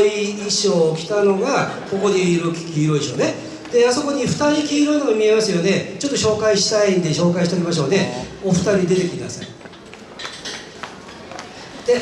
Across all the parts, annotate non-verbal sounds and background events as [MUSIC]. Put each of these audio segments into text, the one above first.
い衣装を着たのがここにいる黄色い衣装ね。であそこに2人黄色いのが見えますよね。ちょっと紹介したいんで紹介しておきましょうね。お二人出てきてください。で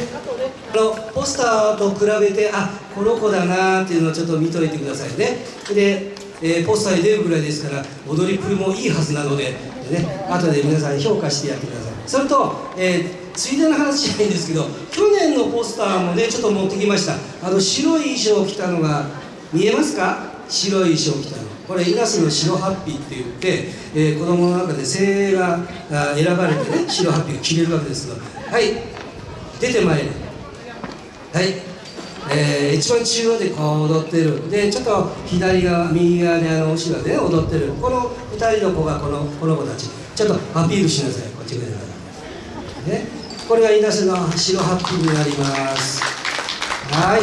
あのポスターと比べてあこの子だなっていうのをちょっと見といてくださいね。で、えーポスターに出るぐらいですから踊りっぷりもいいはずなのででね後で皆さん評価してやってください。それと、えーついでの話じゃないんですけど去年のポスターもねちょっと持ってきました。あの白い衣装を着たのが見えますか？白い衣装を着たの。これ稲瀬の白ハッピーって言って、えー子供の中で精鋭が選ばれてね白ハッピーを着れるわけですけど。はい。出てまいれ。はい、えー一番中央でこう踊ってる。でちょっと左側右側であの後ろでね踊ってる。この2人の子がこのこの子たち。ちょっとアピールしなさい。こっち側からね。これが稲瀬の白ハッピーになります。はい。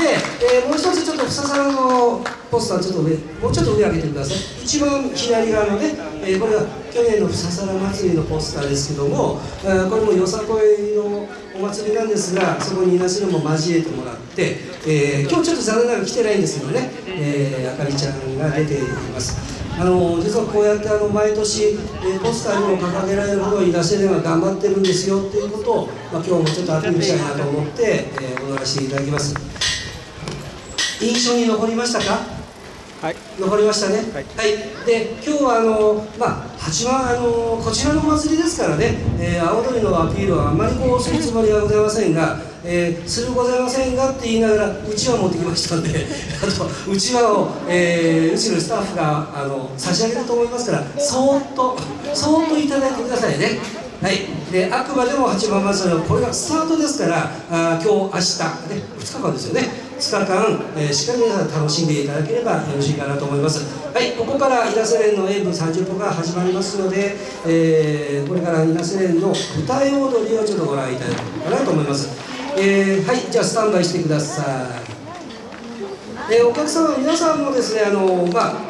で、えーもう一つちょっとふささらのポスターちょっと上もうちょっと上上げてください。一番左側のね、えーこれは去年のふささら祭りのポスターですけども、えこれもよさこいのお祭りなんですがそこに稲瀬のも交えてもらって、えー今日ちょっと残念ながら来てないんですけどね、えあかりちゃんが出ています。あの実はこうやってあの毎年、えーポスターにも掲げられるほど稲瀬では頑張ってるんですよっていうことを、まあ、今日もちょっとアピールしたいなと思って、えー踊らせていただきます。印象に残りましたか？はい。残りましたね？はい。で今日はあのまあ八幡あのこちらのお祭りですからね、えー、青鳥のアピールはあんまりこうするつもりはございませんが、えーするございませんがって言いながらうちわ持ってきましたんで [LAUGHS] あとうちわを、えーうちのスタッフがあの差し上げると思いますからそーっとそーっといただいてくださいね。はい、であくまでも八幡祭りはこれがスタートですからあ今日明日、ね、2日間ですよね。2日間、えーしっかり皆さん楽しんでいただければよろしいかなと思います。はい。ここから稲瀬連の演舞30分が始まりますので、えーこれから稲瀬連の舞台踊りをちょっとご覧いただこうかなと思います、えーはいじゃあスタンバイしてください、えーお客様皆さんもですねあのまあ